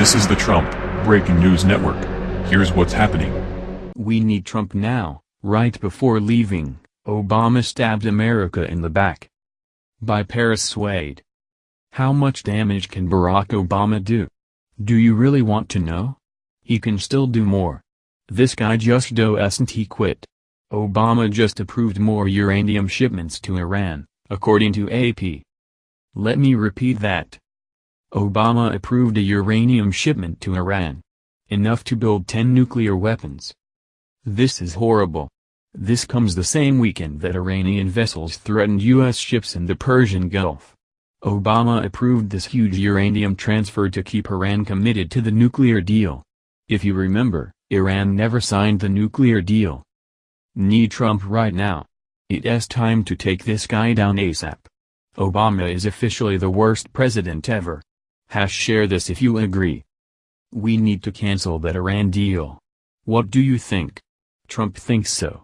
This is the Trump Breaking News Network. Here's what's happening. We need Trump now, right before leaving, Obama stabbed America in the back. By Paris Swade. How much damage can Barack Obama do? Do you really want to know? He can still do more. This guy just doesn't he quit. Obama just approved more uranium shipments to Iran, according to AP. Let me repeat that. Obama approved a uranium shipment to Iran. Enough to build 10 nuclear weapons. This is horrible. This comes the same weekend that Iranian vessels threatened U.S. ships in the Persian Gulf. Obama approved this huge uranium transfer to keep Iran committed to the nuclear deal. If you remember, Iran never signed the nuclear deal. Need Trump right now. It's time to take this guy down ASAP. Obama is officially the worst president ever. Hash share this if you agree. We need to cancel that Iran deal. What do you think? Trump thinks so.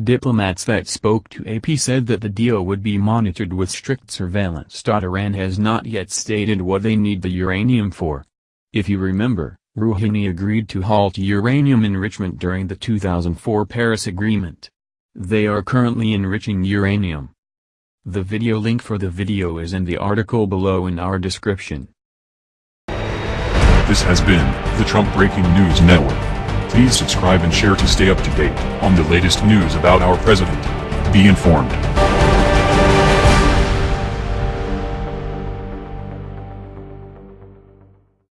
Diplomats that spoke to AP said that the deal would be monitored with strict surveillance. Iran has not yet stated what they need the uranium for. If you remember, Rouhani agreed to halt uranium enrichment during the 2004 Paris Agreement. They are currently enriching uranium. The video link for the video is in the article below in our description. This has been the Trump Breaking News Network. Please subscribe and share to stay up to date on the latest news about our president. Be informed.